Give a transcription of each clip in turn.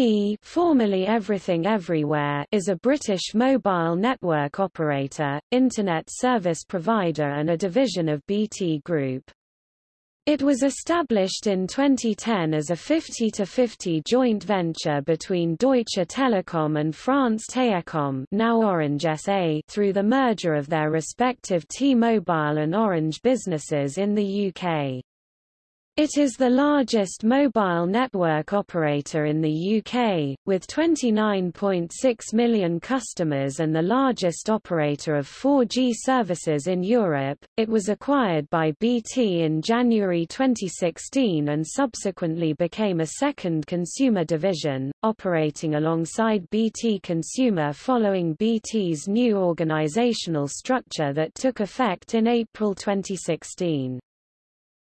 E formerly Everything Everywhere is a British mobile network operator, internet service provider and a division of BT Group. It was established in 2010 as a 50-50 joint venture between Deutsche Telekom and France Télécom now Orange SA through the merger of their respective T-Mobile and Orange businesses in the UK. It is the largest mobile network operator in the UK, with 29.6 million customers and the largest operator of 4G services in Europe. It was acquired by BT in January 2016 and subsequently became a second consumer division, operating alongside BT Consumer following BT's new organisational structure that took effect in April 2016.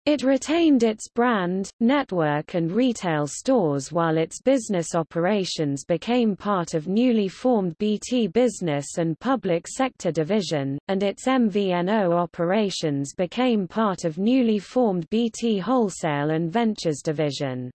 It retained its brand, network and retail stores while its business operations became part of newly formed BT Business and Public Sector Division, and its MVNO operations became part of newly formed BT Wholesale and Ventures Division.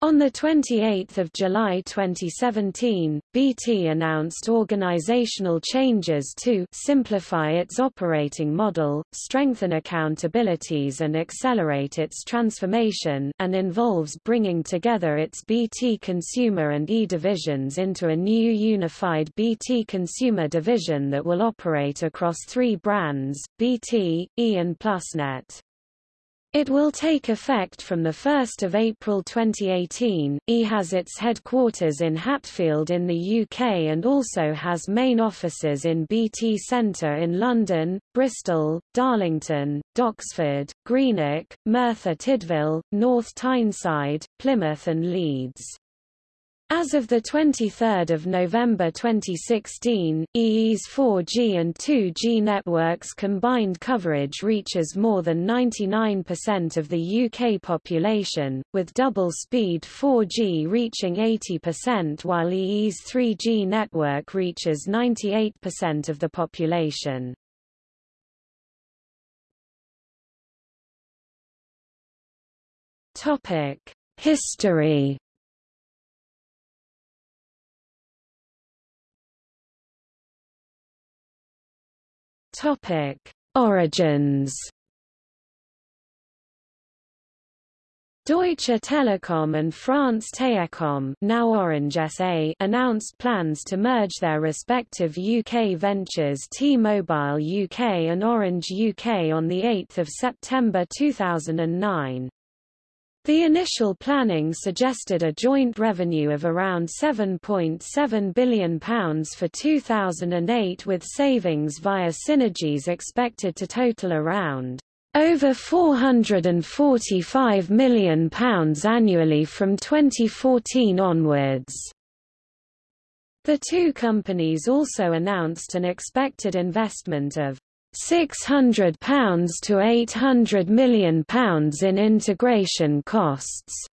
On 28 July 2017, BT announced organizational changes to simplify its operating model, strengthen accountabilities and accelerate its transformation and involves bringing together its BT Consumer and E divisions into a new unified BT Consumer division that will operate across three brands, BT, E and PlusNet. It will take effect from 1 April 2018. E has its headquarters in Hatfield in the UK and also has main offices in BT Centre in London, Bristol, Darlington, Doxford, Greenock, Merthyr Tydfil, North Tyneside, Plymouth and Leeds. As of 23 November 2016, EE's 4G and 2G networks combined coverage reaches more than 99% of the UK population, with double-speed 4G reaching 80% while EE's 3G network reaches 98% of the population. History Topic: Origins. Deutsche Telekom and France Télécom now Orange SA announced plans to merge their respective UK ventures T-Mobile UK and Orange UK on 8 September 2009. The initial planning suggested a joint revenue of around £7.7 billion for 2008 with savings via synergies expected to total around over £445 million annually from 2014 onwards. The two companies also announced an expected investment of £600 to £800 million in integration costs.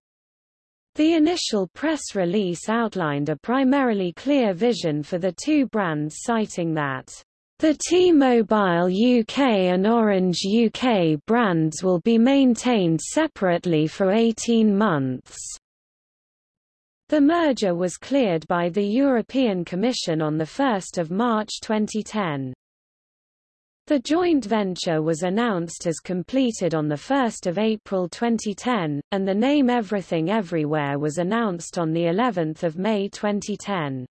The initial press release outlined a primarily clear vision for the two brands citing that the T-Mobile UK and Orange UK brands will be maintained separately for 18 months. The merger was cleared by the European Commission on 1 March 2010. The joint venture was announced as completed on 1 April 2010, and the name Everything Everywhere was announced on of May 2010.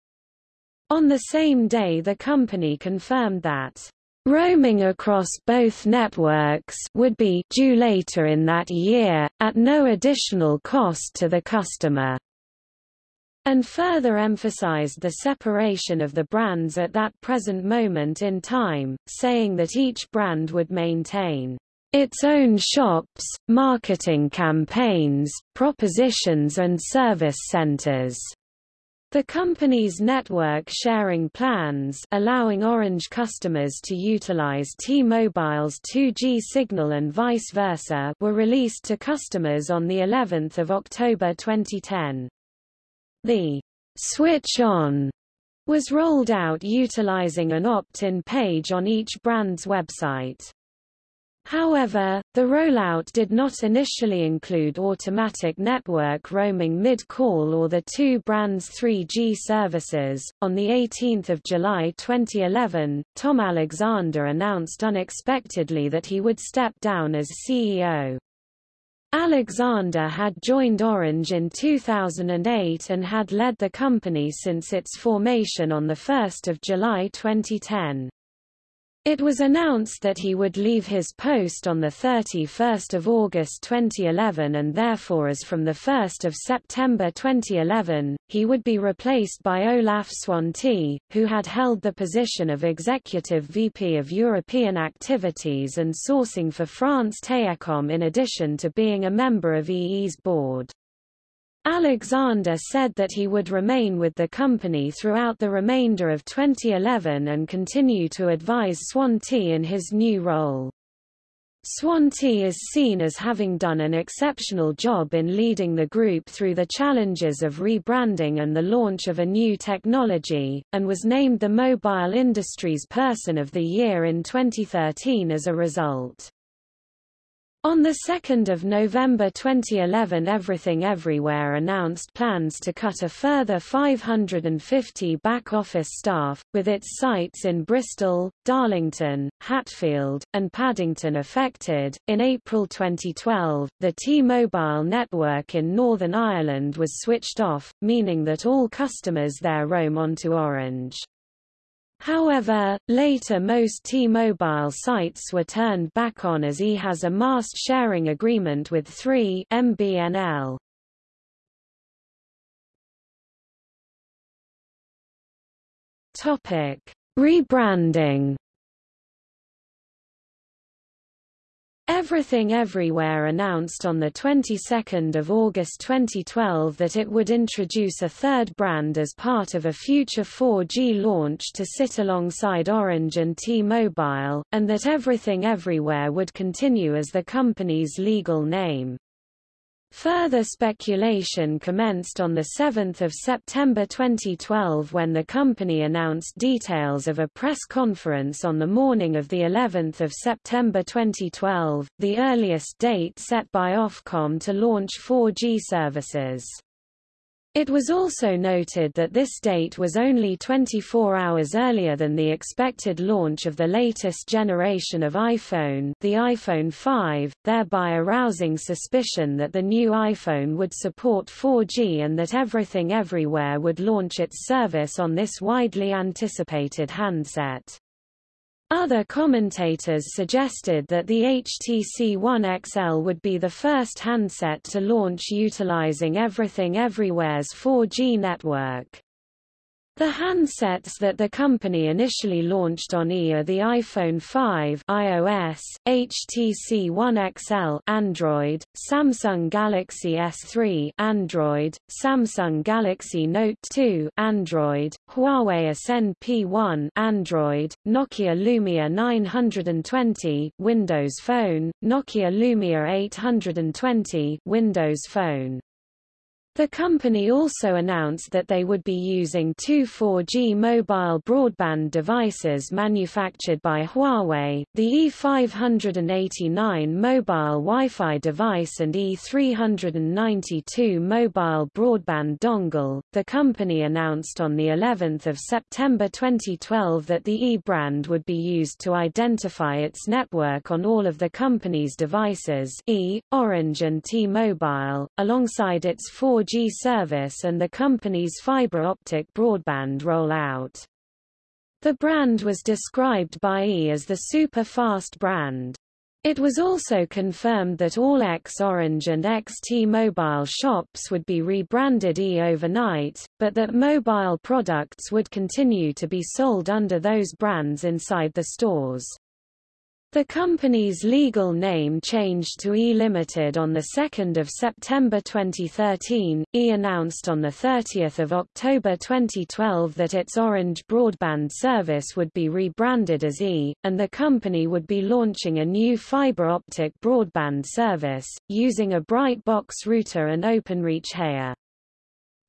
On the same day the company confirmed that roaming across both networks would be due later in that year, at no additional cost to the customer and further emphasized the separation of the brands at that present moment in time, saying that each brand would maintain its own shops, marketing campaigns, propositions and service centers. The company's network sharing plans allowing Orange customers to utilize T-Mobile's 2G signal and vice versa were released to customers on the 11th of October 2010. The switch on was rolled out utilizing an opt-in page on each brand's website. However, the rollout did not initially include automatic network roaming mid-call or the two brands 3G services. On the 18th of July 2011, Tom Alexander announced unexpectedly that he would step down as CEO. Alexander had joined Orange in 2008 and had led the company since its formation on 1 July 2010. It was announced that he would leave his post on 31 August 2011 and therefore as from 1 September 2011, he would be replaced by Olaf Swantee, who had held the position of Executive VP of European Activities and Sourcing for France Télécom in addition to being a member of EE's board. Alexander said that he would remain with the company throughout the remainder of 2011 and continue to advise Swantee in his new role. Swantee is seen as having done an exceptional job in leading the group through the challenges of rebranding and the launch of a new technology, and was named the Mobile Industries Person of the Year in 2013 as a result. On 2 November 2011 Everything Everywhere announced plans to cut a further 550 back-office staff, with its sites in Bristol, Darlington, Hatfield, and Paddington affected. In April 2012, the T-Mobile network in Northern Ireland was switched off, meaning that all customers there roam onto Orange. However, later most T-Mobile sites were turned back on as E has a mast sharing agreement with 3 MBNL. Topic: Rebranding Everything Everywhere announced on the 22nd of August 2012 that it would introduce a third brand as part of a future 4G launch to sit alongside Orange and T-Mobile, and that Everything Everywhere would continue as the company's legal name. Further speculation commenced on 7 September 2012 when the company announced details of a press conference on the morning of the 11th of September 2012, the earliest date set by Ofcom to launch 4G services. It was also noted that this date was only 24 hours earlier than the expected launch of the latest generation of iPhone the iPhone 5, thereby arousing suspicion that the new iPhone would support 4G and that Everything Everywhere would launch its service on this widely anticipated handset. Other commentators suggested that the HTC One XL would be the first handset to launch utilizing Everything Everywhere's 4G network. The handsets that the company initially launched on E are the iPhone 5 iOS, HTC One XL Android, Samsung Galaxy S3 Android, Samsung Galaxy Note 2 Android, Huawei Ascend P1 Android, Nokia Lumia 920 Windows Phone, Nokia Lumia 820 Windows Phone. The company also announced that they would be using two 4G mobile broadband devices manufactured by Huawei, the E589 mobile Wi-Fi device and E392 mobile broadband dongle. The company announced on the 11th of September 2012 that the E brand would be used to identify its network on all of the company's devices, E, Orange and T-Mobile, alongside its 4 4G service and the company's fiber optic broadband rollout. The brand was described by E as the super-fast brand. It was also confirmed that all ex-Orange and ex-T-Mobile shops would be rebranded E overnight, but that mobile products would continue to be sold under those brands inside the stores. The company's legal name changed to E Limited on 2 September 2013. E announced on 30 October 2012 that its Orange broadband service would be rebranded as E, and the company would be launching a new fiber optic broadband service, using a Brightbox router and OpenReach Heya.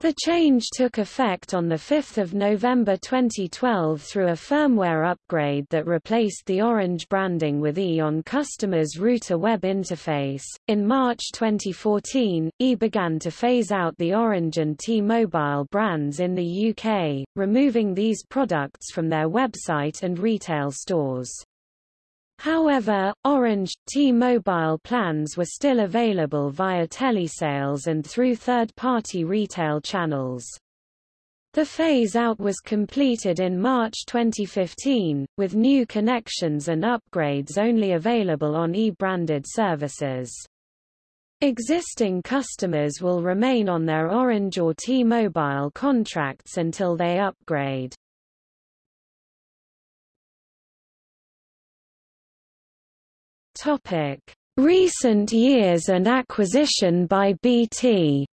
The change took effect on 5 November 2012 through a firmware upgrade that replaced the orange branding with E on customers' router web interface. In March 2014, E began to phase out the Orange and T-Mobile brands in the UK, removing these products from their website and retail stores. However, Orange, T-Mobile plans were still available via telesales and through third-party retail channels. The phase-out was completed in March 2015, with new connections and upgrades only available on e-branded services. Existing customers will remain on their Orange or T-Mobile contracts until they upgrade. Topic: Recent years and acquisition by BT.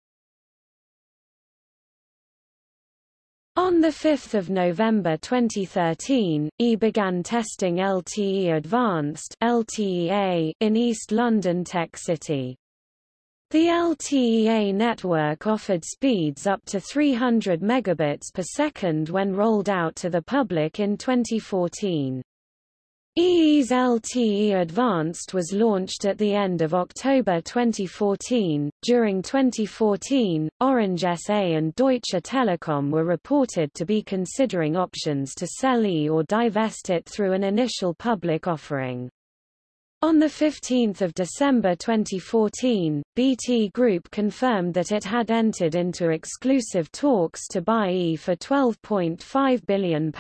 On 5 November 2013, E began testing LTE Advanced in East London Tech City. The LTEA network offered speeds up to 300 megabits per second when rolled out to the public in 2014. EE's LTE Advanced was launched at the end of October 2014. During 2014, Orange SA and Deutsche Telekom were reported to be considering options to sell E or divest it through an initial public offering. On 15 December 2014, BT Group confirmed that it had entered into exclusive talks to buy E for £12.5 billion.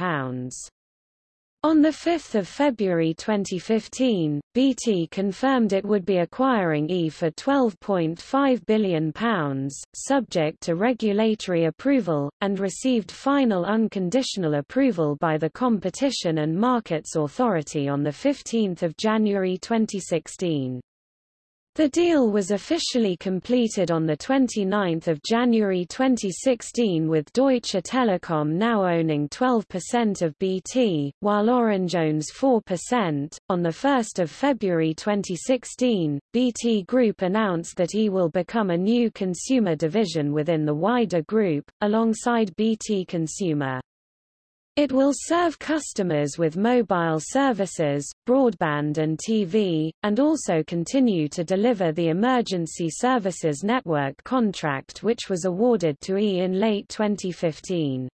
On 5 February 2015, BT confirmed it would be acquiring E for £12.5 billion, subject to regulatory approval, and received final unconditional approval by the Competition and Markets Authority on 15 January 2016. The deal was officially completed on 29 January 2016 with Deutsche Telekom now owning 12% of BT, while Orange owns 4%. On 1 February 2016, BT Group announced that E will become a new consumer division within the wider group, alongside BT Consumer. It will serve customers with mobile services, broadband and TV, and also continue to deliver the Emergency Services Network contract which was awarded to E in late 2015.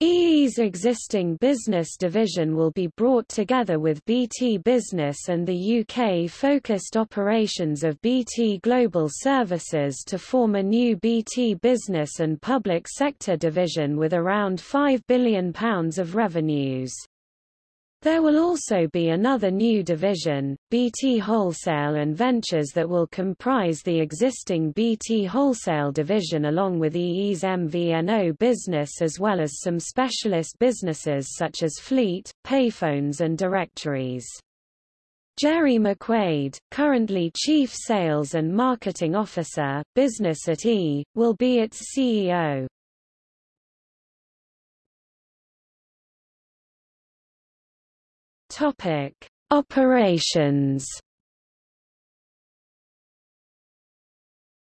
EE's existing business division will be brought together with BT Business and the UK-focused operations of BT Global Services to form a new BT Business and Public Sector division with around £5 billion of revenues. There will also be another new division, BT Wholesale and Ventures that will comprise the existing BT Wholesale division along with EE's MVNO business as well as some specialist businesses such as fleet, payphones and directories. Gerry McQuade, currently Chief Sales and Marketing Officer, Business at E, will be its CEO. Topic: Operations.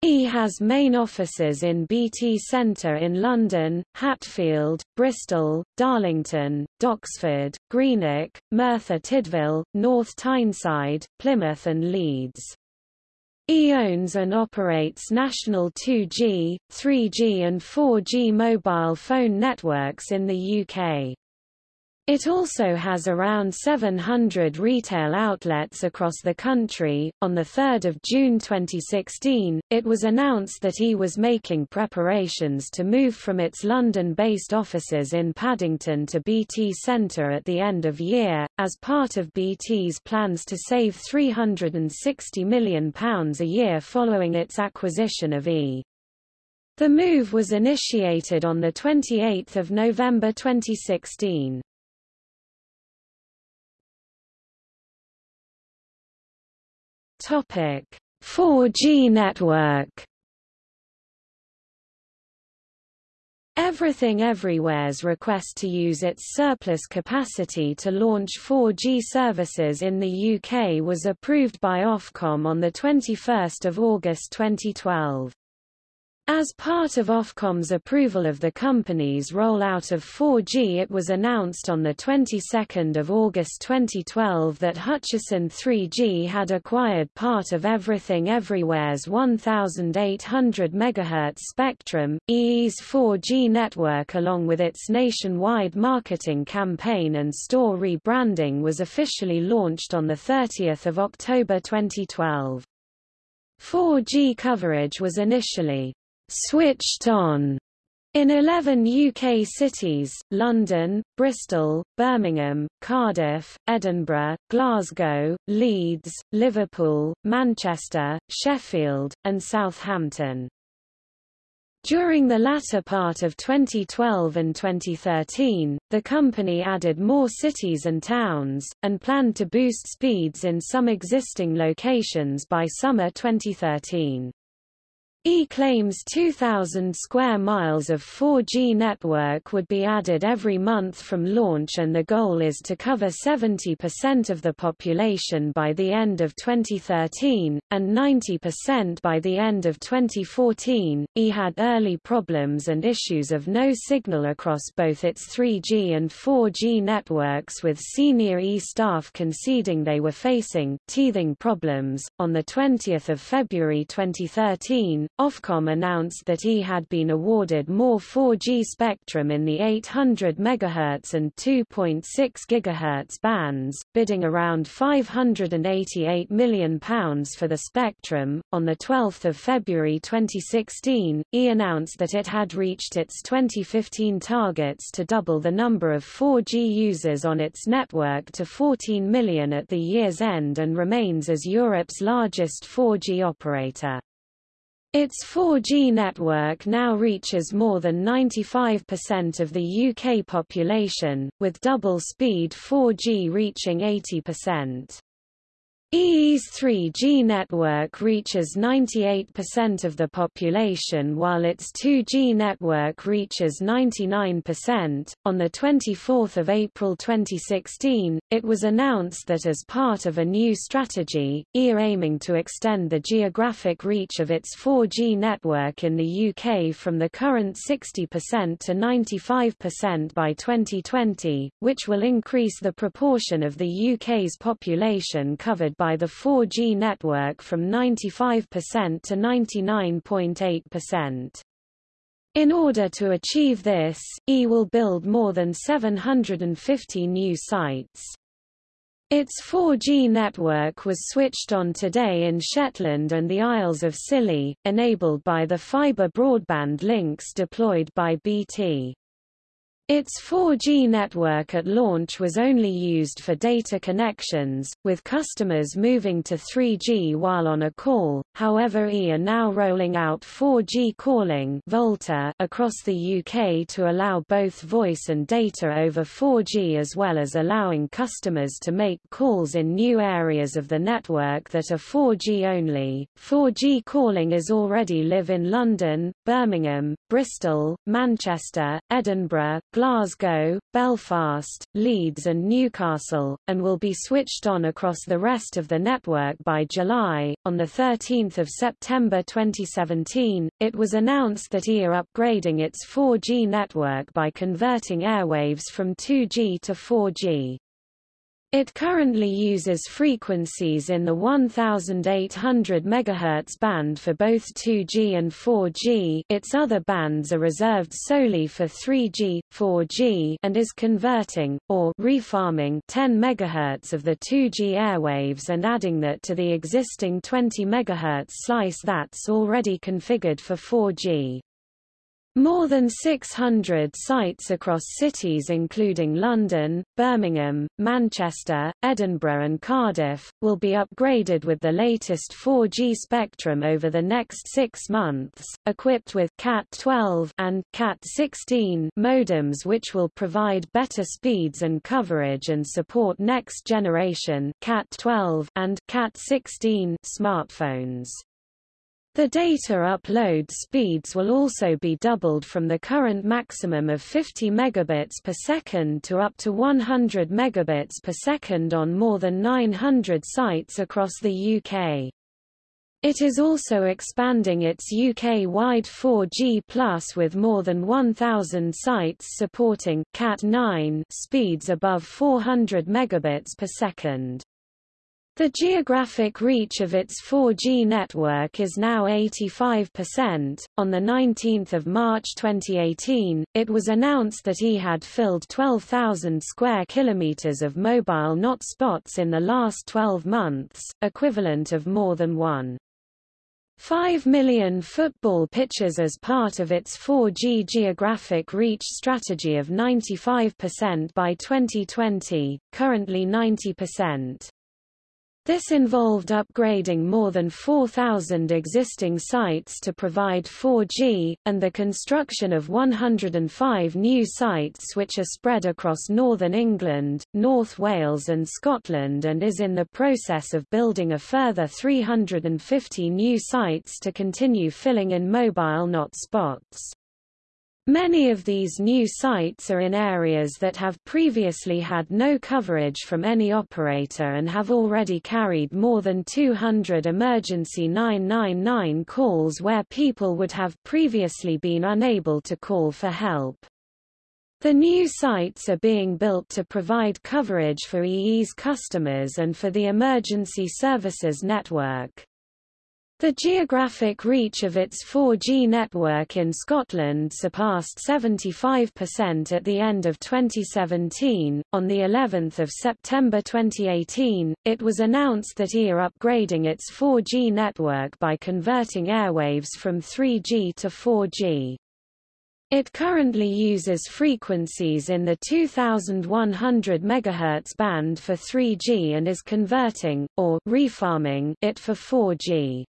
E has main offices in BT Centre in London, Hatfield, Bristol, Darlington, Doxford, Greenock, Merthyr Tydfil, North Tyneside, Plymouth and Leeds. E owns and operates national 2G, 3G and 4G mobile phone networks in the UK. It also has around 700 retail outlets across the country. On 3 June 2016, it was announced that E was making preparations to move from its London-based offices in Paddington to BT Centre at the end of year, as part of BT's plans to save £360 million a year following its acquisition of E. The move was initiated on 28 November 2016. Topic: 4G network. Everything Everywhere's request to use its surplus capacity to launch 4G services in the UK was approved by Ofcom on 21 August 2012. As part of Ofcom's approval of the company's rollout of 4G it was announced on the 22nd of August 2012 that Hutchison 3G had acquired part of Everything Everywhere's 1800 MHz spectrum. EE's 4G network along with its nationwide marketing campaign and store rebranding was officially launched on 30 October 2012. 4G coverage was initially switched on in 11 UK cities, London, Bristol, Birmingham, Cardiff, Edinburgh, Glasgow, Leeds, Liverpool, Manchester, Sheffield, and Southampton. During the latter part of 2012 and 2013, the company added more cities and towns, and planned to boost speeds in some existing locations by summer 2013. E claims 2,000 square miles of 4G network would be added every month from launch and the goal is to cover 70% of the population by the end of 2013, and 90% by the end of 2014. E had early problems and issues of no signal across both its 3G and 4G networks with senior E staff conceding they were facing teething problems. On 20 February 2013, Ofcom announced that he had been awarded more 4G spectrum in the 800 MHz and 2.6 GHz bands, bidding around £588 million for the spectrum. On 12 February 2016, E announced that it had reached its 2015 targets to double the number of 4G users on its network to 14 million at the year's end and remains as Europe's largest 4G operator. Its 4G network now reaches more than 95% of the UK population, with double-speed 4G reaching 80%. EE's 3G network reaches 98% of the population while its 2G network reaches 99%. On the 24th of April 2016, it was announced that as part of a new strategy, EE aiming to extend the geographic reach of its 4G network in the UK from the current 60% to 95% by 2020, which will increase the proportion of the UK's population covered by by the 4G network from 95% to 99.8%. In order to achieve this, E will build more than 750 new sites. Its 4G network was switched on today in Shetland and the Isles of Scilly, enabled by the fibre broadband links deployed by BT. Its 4G network at launch was only used for data connections, with customers moving to 3G while on a call, however E are now rolling out 4G calling VoLTE across the UK to allow both voice and data over 4G as well as allowing customers to make calls in new areas of the network that are 4G only. 4G calling is already live in London, Birmingham, Bristol, Manchester, Edinburgh, Glasgow, Belfast, Leeds and Newcastle, and will be switched on across the rest of the network by July. On 13 September 2017, it was announced that are upgrading its 4G network by converting airwaves from 2G to 4G. It currently uses frequencies in the 1800 MHz band for both 2G and 4G its other bands are reserved solely for 3G, 4G and is converting, or refarming 10 MHz of the 2G airwaves and adding that to the existing 20 MHz slice that's already configured for 4G. More than 600 sites across cities including London, Birmingham, Manchester, Edinburgh and Cardiff, will be upgraded with the latest 4G spectrum over the next six months, equipped with Cat12 and Cat16 modems which will provide better speeds and coverage and support next-generation Cat12 and Cat16 smartphones. The data upload speeds will also be doubled from the current maximum of 50 megabits per second to up to 100 megabits per second on more than 900 sites across the UK. It is also expanding its UK-wide 4G Plus with more than 1,000 sites supporting Cat9 speeds above 400 megabits per second. The geographic reach of its 4G network is now 85%. On the 19th of March 2018, it was announced that he had filled 12,000 square kilometers of mobile not spots in the last 12 months, equivalent of more than one. 5 million football pitches as part of its 4G geographic reach strategy of 95% by 2020, currently 90%. This involved upgrading more than 4,000 existing sites to provide 4G, and the construction of 105 new sites which are spread across northern England, North Wales and Scotland and is in the process of building a further 350 new sites to continue filling in mobile not spots. Many of these new sites are in areas that have previously had no coverage from any operator and have already carried more than 200 emergency 999 calls where people would have previously been unable to call for help. The new sites are being built to provide coverage for EE's customers and for the emergency services network. The geographic reach of its 4G network in Scotland surpassed 75% at the end of 2017. On the 11th of September 2018, it was announced that EE are upgrading its 4G network by converting airwaves from 3G to 4G. It currently uses frequencies in the 2100 MHz band for 3G and is converting, or refarming, it for 4G.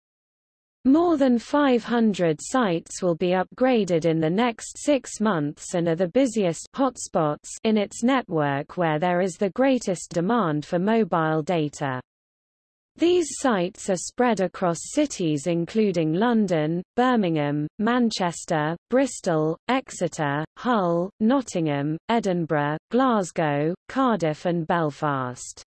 More than 500 sites will be upgraded in the next six months and are the busiest hotspots in its network where there is the greatest demand for mobile data. These sites are spread across cities including London, Birmingham, Manchester, Bristol, Exeter, Hull, Nottingham, Edinburgh, Glasgow, Cardiff and Belfast.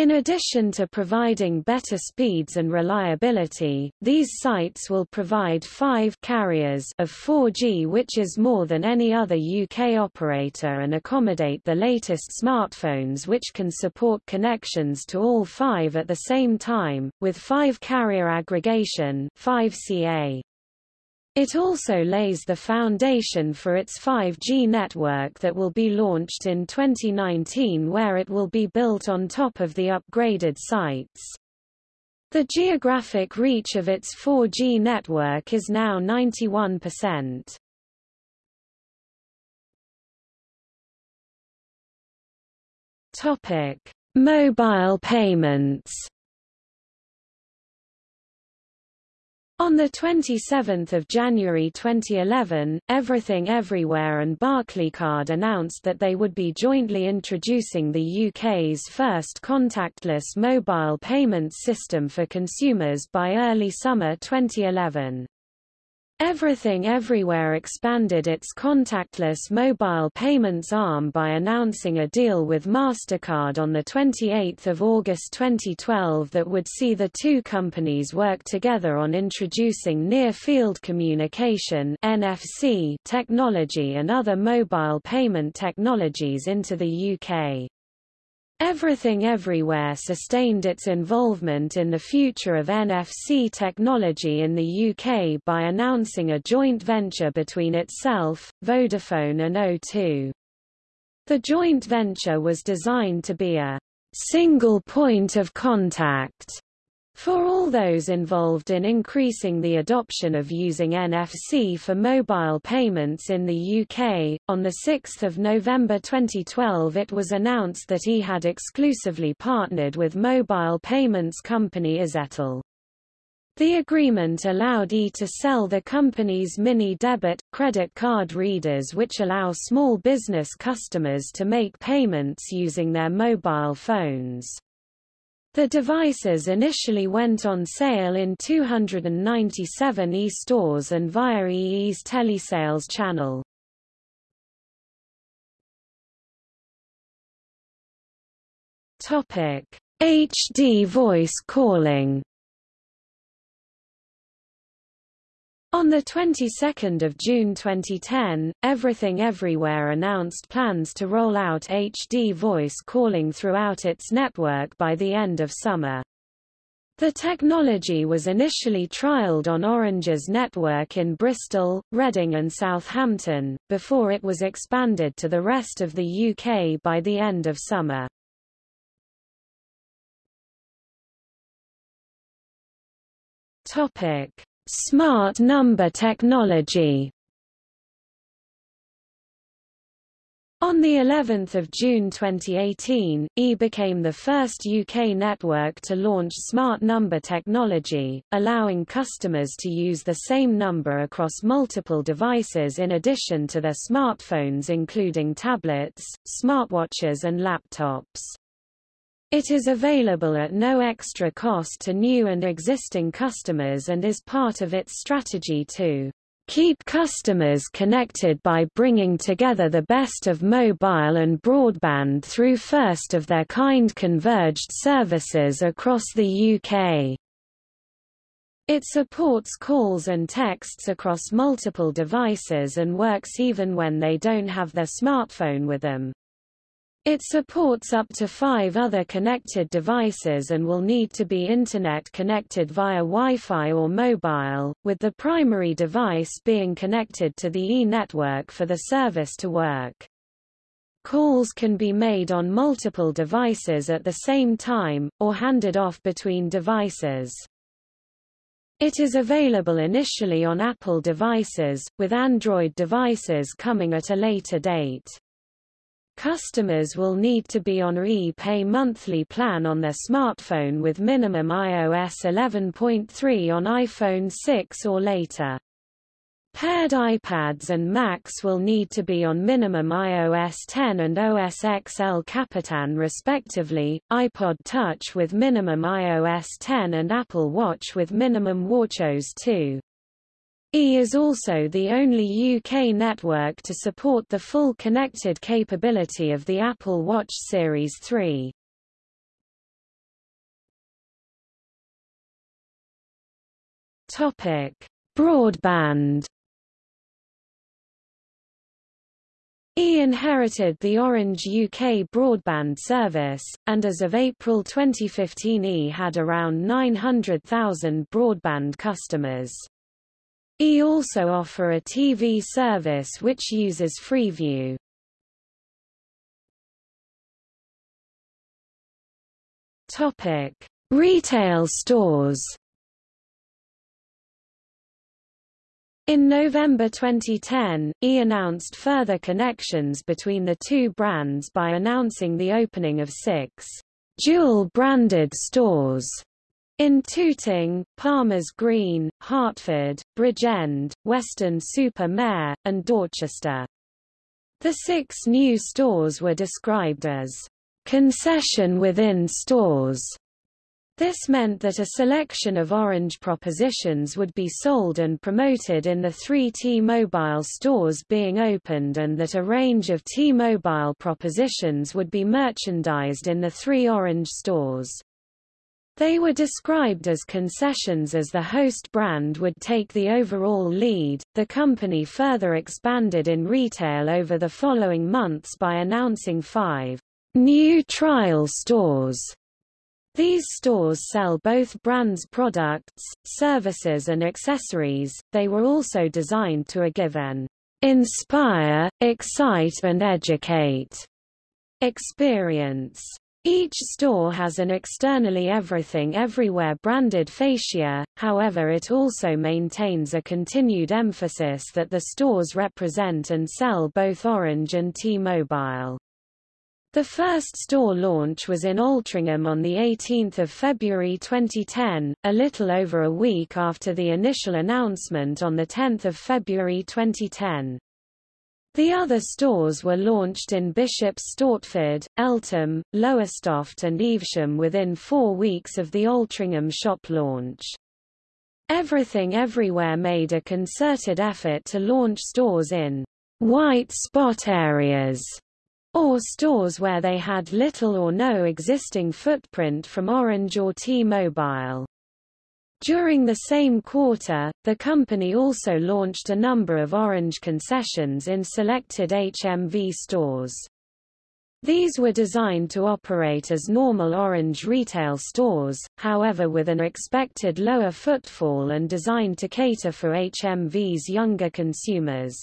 In addition to providing better speeds and reliability, these sites will provide five carriers of 4G which is more than any other UK operator and accommodate the latest smartphones which can support connections to all five at the same time, with 5 carrier aggregation 5CA. It also lays the foundation for its 5G network that will be launched in 2019 where it will be built on top of the upgraded sites. The geographic reach of its 4G network is now 91%. Topic: Mobile payments. On 27 January 2011, Everything Everywhere and Barclaycard announced that they would be jointly introducing the UK's first contactless mobile payments system for consumers by early summer 2011. Everything Everywhere expanded its contactless mobile payments arm by announcing a deal with MasterCard on 28 August 2012 that would see the two companies work together on introducing near-field communication NFC technology and other mobile payment technologies into the UK. Everything Everywhere sustained its involvement in the future of NFC technology in the UK by announcing a joint venture between itself, Vodafone and O2. The joint venture was designed to be a single point of contact for all those involved in increasing the adoption of using NFC for mobile payments in the UK, on 6 November 2012 it was announced that he had exclusively partnered with mobile payments company iZettle. The agreement allowed E to sell the company's mini debit, credit card readers which allow small business customers to make payments using their mobile phones. The devices initially went on sale in 297 e-stores and via EE's telesales channel. Topic: HD voice calling On the 22nd of June 2010, Everything Everywhere announced plans to roll out HD voice calling throughout its network by the end of summer. The technology was initially trialled on Orange's network in Bristol, Reading and Southampton, before it was expanded to the rest of the UK by the end of summer. Topic. Smart number technology On the 11th of June 2018, E became the first UK network to launch smart number technology, allowing customers to use the same number across multiple devices in addition to their smartphones including tablets, smartwatches and laptops. It is available at no extra cost to new and existing customers and is part of its strategy to keep customers connected by bringing together the best of mobile and broadband through first-of-their-kind converged services across the UK. It supports calls and texts across multiple devices and works even when they don't have their smartphone with them. It supports up to five other connected devices and will need to be Internet connected via Wi-Fi or mobile, with the primary device being connected to the E-network for the service to work. Calls can be made on multiple devices at the same time, or handed off between devices. It is available initially on Apple devices, with Android devices coming at a later date. Customers will need to be on e-pay monthly plan on their smartphone with minimum iOS 11.3 on iPhone 6 or later. Paired iPads and Macs will need to be on minimum iOS 10 and OS X El Capitan respectively, iPod Touch with minimum iOS 10 and Apple Watch with minimum WatchOS 2. E is also the only UK network to support the full connected capability of the Apple Watch Series 3. Topic: Broadband. E inherited the Orange UK broadband service, and as of April 2015 E had around 900,000 broadband customers. E also offer a TV service which uses Freeview. Topic: Retail stores. In November 2010, E announced further connections between the two brands by announcing the opening of six dual-branded stores in Tooting, Palmers Green, Hertford, Bridgend, Weston-super-Mare, and Dorchester. The six new stores were described as concession within stores. This meant that a selection of Orange propositions would be sold and promoted in the three T-Mobile stores being opened and that a range of T-Mobile propositions would be merchandised in the three Orange stores. They were described as concessions as the host brand would take the overall lead. The company further expanded in retail over the following months by announcing five new trial stores. These stores sell both brands' products, services and accessories. They were also designed to a given inspire, excite and educate experience. Each store has an externally Everything Everywhere branded fascia, however it also maintains a continued emphasis that the stores represent and sell both Orange and T-Mobile. The first store launch was in Altrincham on 18 February 2010, a little over a week after the initial announcement on 10 February 2010. The other stores were launched in Bishop's Stortford, Eltham, Lowestoft and Evesham within four weeks of the Altrincham shop launch. Everything Everywhere made a concerted effort to launch stores in white spot areas, or stores where they had little or no existing footprint from Orange or T-Mobile. During the same quarter, the company also launched a number of Orange concessions in selected HMV stores. These were designed to operate as normal Orange retail stores, however with an expected lower footfall and designed to cater for HMV's younger consumers.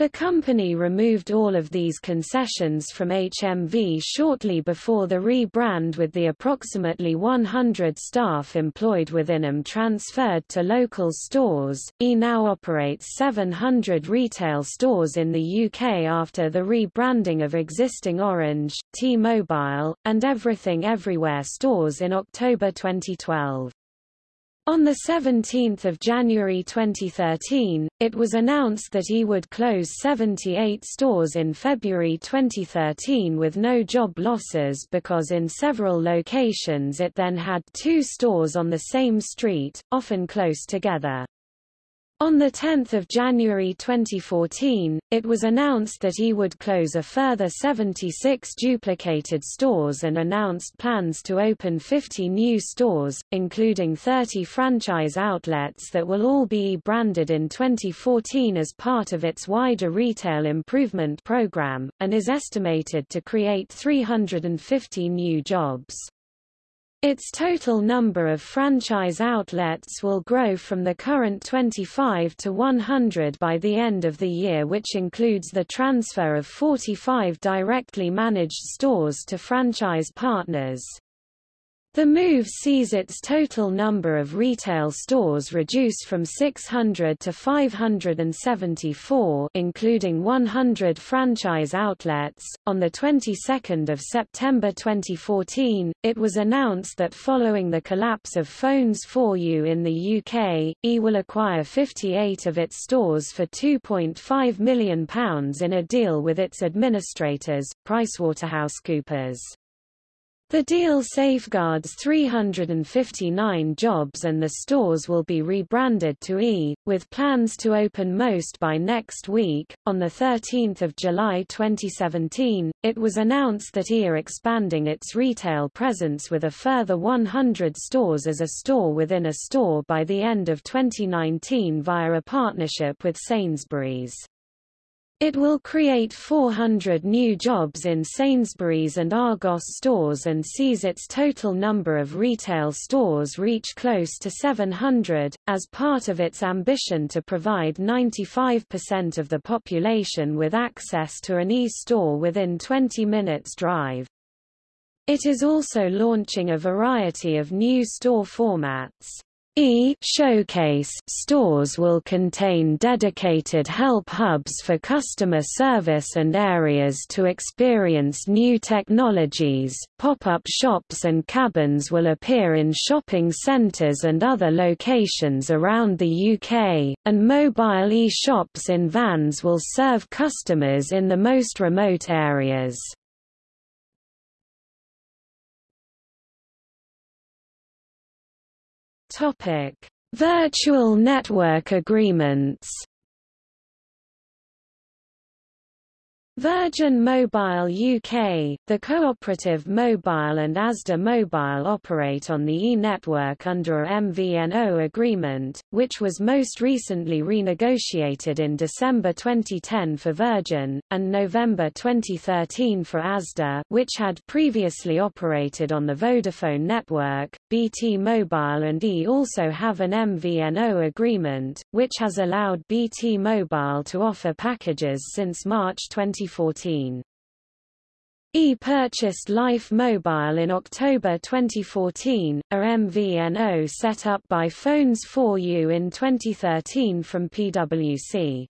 The company removed all of these concessions from HMV shortly before the rebrand with the approximately 100 staff employed within them transferred to local stores. E now operates 700 retail stores in the UK after the rebranding of existing Orange, T-Mobile, and Everything Everywhere stores in October 2012. On 17 January 2013, it was announced that he would close 78 stores in February 2013 with no job losses because in several locations it then had two stores on the same street, often close together. On 10 January 2014, it was announced that he would close a further 76 duplicated stores and announced plans to open 50 new stores, including 30 franchise outlets that will all be branded in 2014 as part of its wider retail improvement program, and is estimated to create 350 new jobs. Its total number of franchise outlets will grow from the current 25 to 100 by the end of the year which includes the transfer of 45 directly managed stores to franchise partners. The move sees its total number of retail stores reduce from 600 to 574, including 100 franchise outlets. On the 22nd of September 2014, it was announced that following the collapse of Phones 4U in the UK, E will acquire 58 of its stores for £2.5 million in a deal with its administrators, PricewaterhouseCoopers. The deal safeguards 359 jobs and the stores will be rebranded to E, with plans to open most by next week. On 13 July 2017, it was announced that E are expanding its retail presence with a further 100 stores as a store within a store by the end of 2019 via a partnership with Sainsbury's. It will create 400 new jobs in Sainsbury's and Argos stores and sees its total number of retail stores reach close to 700, as part of its ambition to provide 95% of the population with access to an e-store within 20 minutes drive. It is also launching a variety of new store formats. E showcase stores will contain dedicated help hubs for customer service and areas to experience new technologies. Pop-up shops and cabins will appear in shopping centres and other locations around the UK, and mobile e-shops in vans will serve customers in the most remote areas. Topic: Virtual network agreements. Virgin Mobile UK, the cooperative Mobile and Asda Mobile operate on the e-network under a MVNO agreement, which was most recently renegotiated in December 2010 for Virgin, and November 2013 for Asda which had previously operated on the Vodafone network. BT Mobile and E also have an MVNO agreement, which has allowed BT Mobile to offer packages since March 2014. 2014. E purchased Life Mobile in October 2014, a MVNO set up by Phones 4U in 2013 from PwC.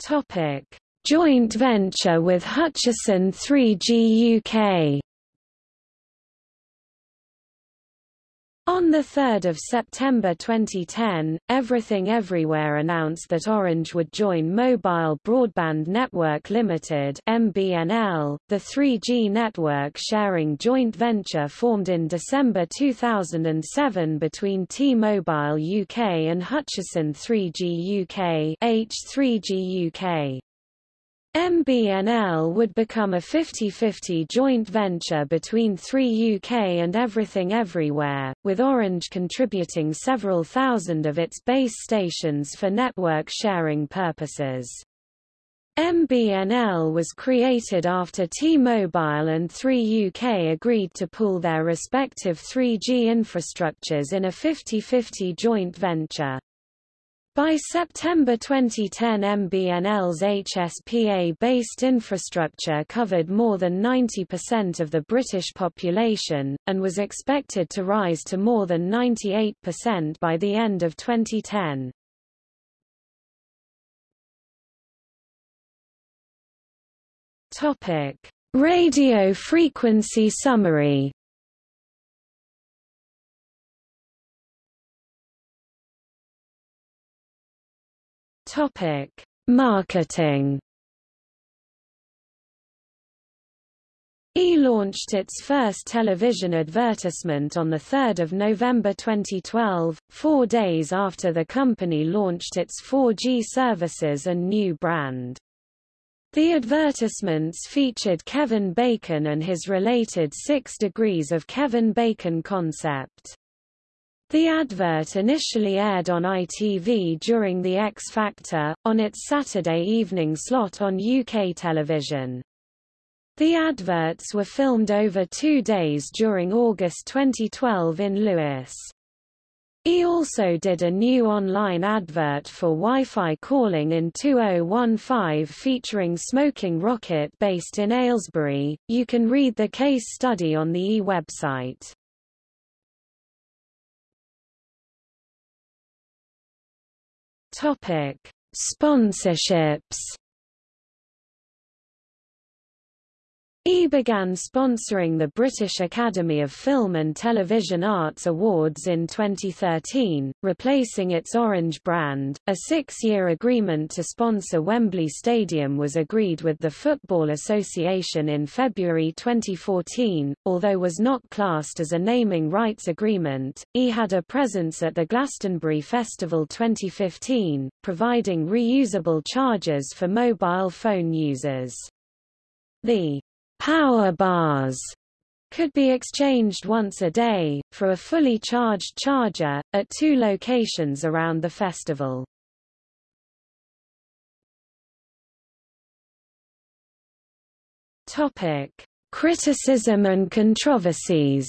Topic: Joint venture with Hutchison 3G UK On 3 September 2010, Everything Everywhere announced that Orange would join Mobile Broadband Network Limited MBNL, the 3G network sharing joint venture formed in December 2007 between T-Mobile UK and Hutchison 3G UK H3G UK. MBNL would become a 50-50 joint venture between 3UK and Everything Everywhere, with Orange contributing several thousand of its base stations for network sharing purposes. MBNL was created after T-Mobile and 3UK agreed to pool their respective 3G infrastructures in a 50-50 joint venture. By September 2010 MBNL's HSPA-based infrastructure covered more than 90% of the British population, and was expected to rise to more than 98% by the end of 2010. Topic: Radio frequency summary. Topic: Marketing. E launched its first television advertisement on 3 November 2012, four days after the company launched its 4G services and new brand. The advertisements featured Kevin Bacon and his related Six Degrees of Kevin Bacon concept. The advert initially aired on ITV during The X Factor, on its Saturday evening slot on UK television. The adverts were filmed over two days during August 2012 in Lewes. He also did a new online advert for Wi-Fi calling in 2015 featuring Smoking Rocket based in Aylesbury. You can read the case study on the E website. Topic: Sponsorships E began sponsoring the British Academy of Film and Television Arts Awards in 2013, replacing its Orange brand. A six-year agreement to sponsor Wembley Stadium was agreed with the Football Association in February 2014, although was not classed as a naming rights agreement. E had a presence at the Glastonbury Festival 2015, providing reusable chargers for mobile phone users. The Power bars could be exchanged once a day, for a fully charged charger, at two locations around the festival. Topic. Criticism and controversies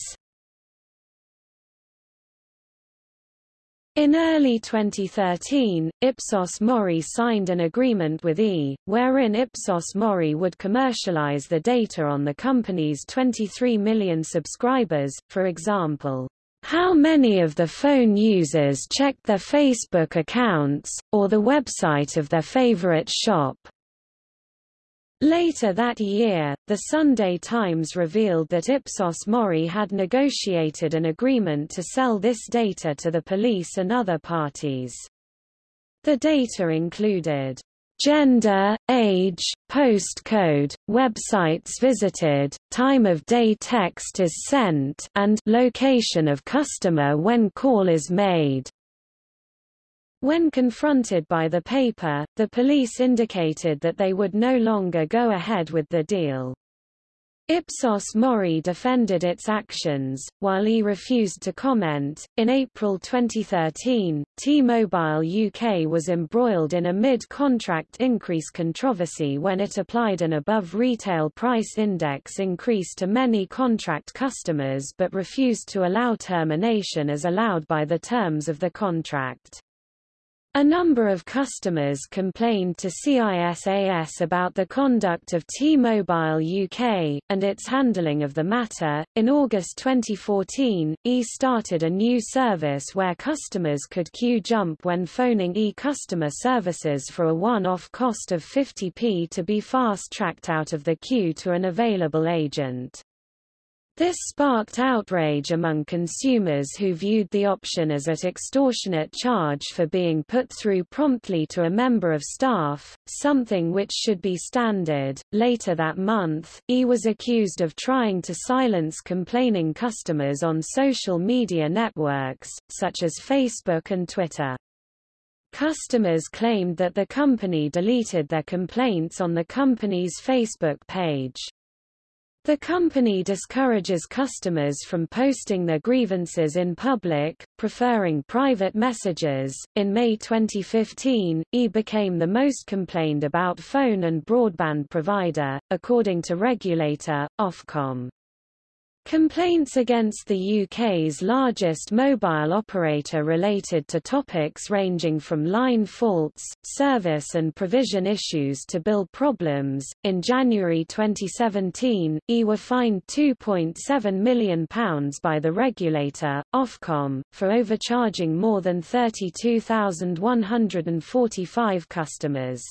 In early 2013, Ipsos Mori signed an agreement with E, wherein Ipsos Mori would commercialize the data on the company's 23 million subscribers, for example, how many of the phone users checked their Facebook accounts, or the website of their favorite shop. Later that year, the Sunday Times revealed that Ipsos Mori had negotiated an agreement to sell this data to the police and other parties. The data included gender, age, postcode, websites visited, time of day text is sent and location of customer when call is made. When confronted by the paper, the police indicated that they would no longer go ahead with the deal. Ipsos Mori defended its actions, while he refused to comment. In April 2013, T-Mobile UK was embroiled in a mid-contract increase controversy when it applied an above-retail price index increase to many contract customers but refused to allow termination as allowed by the terms of the contract. A number of customers complained to CISAS about the conduct of T-Mobile UK, and its handling of the matter. In August 2014, E started a new service where customers could queue jump when phoning E customer services for a one-off cost of 50p to be fast-tracked out of the queue to an available agent. This sparked outrage among consumers who viewed the option as at extortionate charge for being put through promptly to a member of staff, something which should be standard. Later that month, E was accused of trying to silence complaining customers on social media networks, such as Facebook and Twitter. Customers claimed that the company deleted their complaints on the company's Facebook page. The company discourages customers from posting their grievances in public, preferring private messages. In May 2015, E became the most complained about phone and broadband provider, according to regulator, Ofcom. Complaints against the UK's largest mobile operator related to topics ranging from line faults, service and provision issues to bill problems. In January 2017, E were fined £2.7 million by the regulator, Ofcom, for overcharging more than 32,145 customers.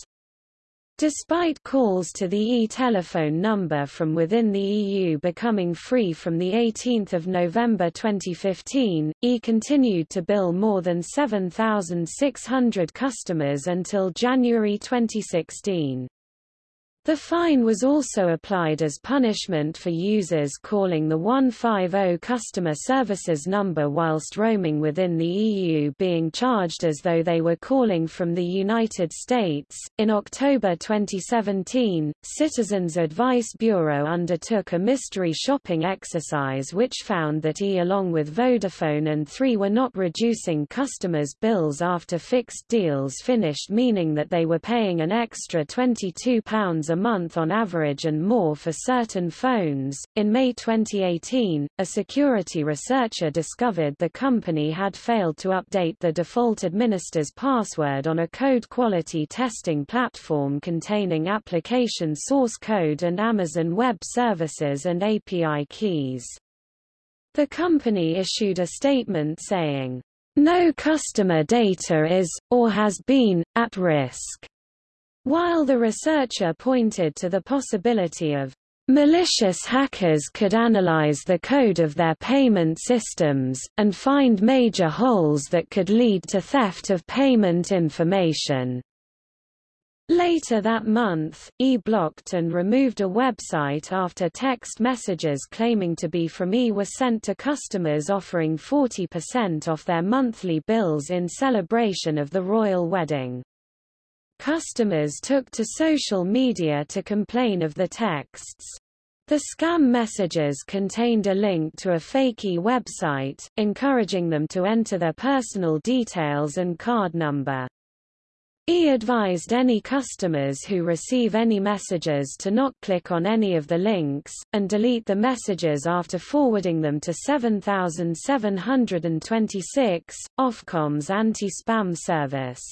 Despite calls to the e-telephone number from within the EU becoming free from 18 November 2015, E continued to bill more than 7,600 customers until January 2016. The fine was also applied as punishment for users calling the 150 customer services number whilst roaming within the EU being charged as though they were calling from the United States. In October 2017, Citizens Advice Bureau undertook a mystery shopping exercise which found that E along with Vodafone and 3 were not reducing customers' bills after fixed deals finished meaning that they were paying an extra £22 a month on average and more for certain phones. In May 2018, a security researcher discovered the company had failed to update the default administer's password on a code quality testing platform containing application source code and Amazon Web Services and API keys. The company issued a statement saying, no customer data is, or has been, at risk. While the researcher pointed to the possibility of malicious hackers could analyze the code of their payment systems, and find major holes that could lead to theft of payment information. Later that month, E blocked and removed a website after text messages claiming to be from E were sent to customers offering 40% off their monthly bills in celebration of the royal wedding. Customers took to social media to complain of the texts. The scam messages contained a link to a fake e-website, encouraging them to enter their personal details and card number. E advised any customers who receive any messages to not click on any of the links, and delete the messages after forwarding them to 7726, Ofcom's anti-spam service.